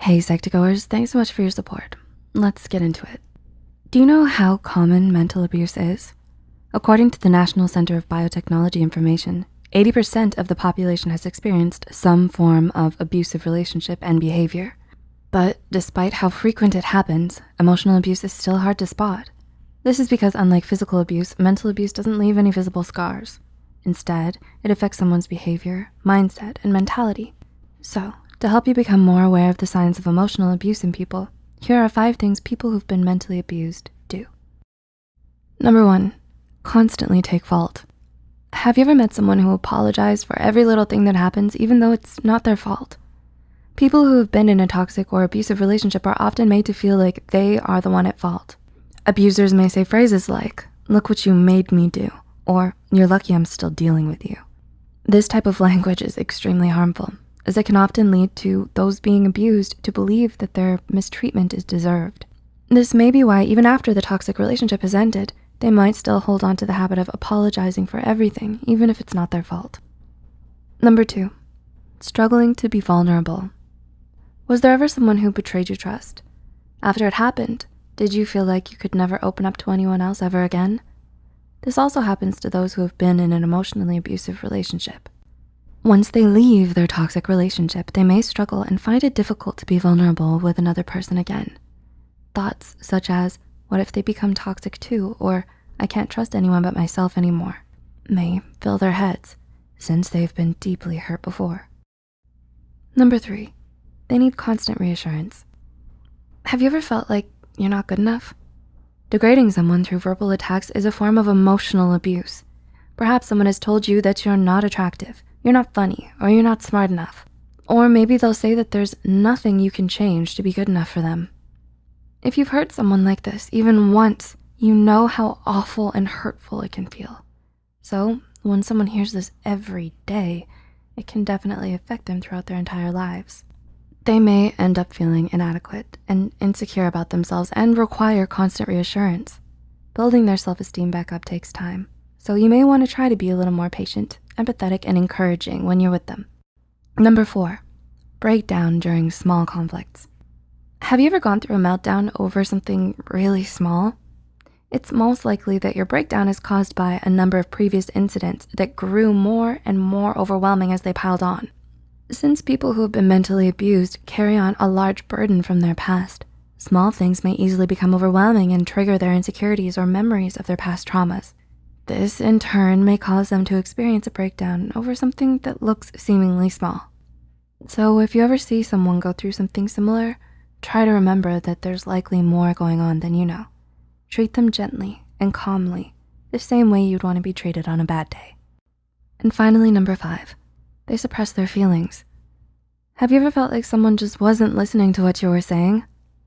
Hey Psych2Goers, thanks so much for your support. Let's get into it. Do you know how common mental abuse is? According to the National Center of Biotechnology Information, 80% of the population has experienced some form of abusive relationship and behavior. But despite how frequent it happens, emotional abuse is still hard to spot. This is because unlike physical abuse, mental abuse doesn't leave any visible scars. Instead, it affects someone's behavior, mindset, and mentality. So to help you become more aware of the signs of emotional abuse in people, here are five things people who've been mentally abused do. Number one, constantly take fault. Have you ever met someone who apologized for every little thing that happens, even though it's not their fault? People who have been in a toxic or abusive relationship are often made to feel like they are the one at fault. Abusers may say phrases like, look what you made me do, or you're lucky I'm still dealing with you. This type of language is extremely harmful as it can often lead to those being abused to believe that their mistreatment is deserved. This may be why even after the toxic relationship has ended, they might still hold on to the habit of apologizing for everything, even if it's not their fault. Number two, struggling to be vulnerable. Was there ever someone who betrayed your trust? After it happened, did you feel like you could never open up to anyone else ever again? This also happens to those who have been in an emotionally abusive relationship. Once they leave their toxic relationship, they may struggle and find it difficult to be vulnerable with another person again. Thoughts such as, what if they become toxic too? Or I can't trust anyone but myself anymore may fill their heads since they've been deeply hurt before. Number three, they need constant reassurance. Have you ever felt like you're not good enough? Degrading someone through verbal attacks is a form of emotional abuse. Perhaps someone has told you that you're not attractive, you're not funny, or you're not smart enough. Or maybe they'll say that there's nothing you can change to be good enough for them. If you've hurt someone like this even once, you know how awful and hurtful it can feel. So when someone hears this every day, it can definitely affect them throughout their entire lives. They may end up feeling inadequate and insecure about themselves and require constant reassurance. Building their self-esteem back up takes time, so you may wanna try to be a little more patient empathetic, and encouraging when you're with them. Number four, breakdown during small conflicts. Have you ever gone through a meltdown over something really small? It's most likely that your breakdown is caused by a number of previous incidents that grew more and more overwhelming as they piled on. Since people who have been mentally abused carry on a large burden from their past, small things may easily become overwhelming and trigger their insecurities or memories of their past traumas. This in turn may cause them to experience a breakdown over something that looks seemingly small. So if you ever see someone go through something similar, try to remember that there's likely more going on than you know. Treat them gently and calmly, the same way you'd wanna be treated on a bad day. And finally, number five, they suppress their feelings. Have you ever felt like someone just wasn't listening to what you were saying?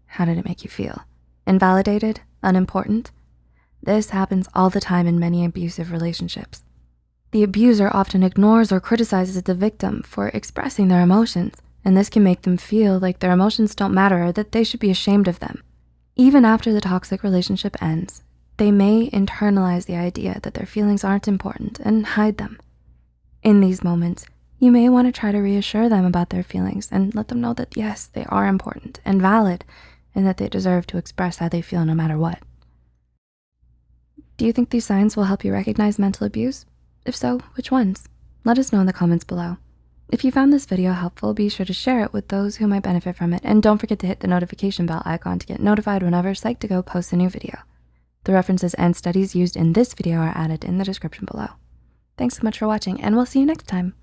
How did it make you feel? Invalidated? Unimportant? This happens all the time in many abusive relationships. The abuser often ignores or criticizes the victim for expressing their emotions, and this can make them feel like their emotions don't matter or that they should be ashamed of them. Even after the toxic relationship ends, they may internalize the idea that their feelings aren't important and hide them. In these moments, you may wanna try to reassure them about their feelings and let them know that yes, they are important and valid and that they deserve to express how they feel no matter what. Do you think these signs will help you recognize mental abuse? If so, which ones? Let us know in the comments below. If you found this video helpful, be sure to share it with those who might benefit from it. And don't forget to hit the notification bell icon to get notified whenever Psych2Go posts a new video. The references and studies used in this video are added in the description below. Thanks so much for watching and we'll see you next time.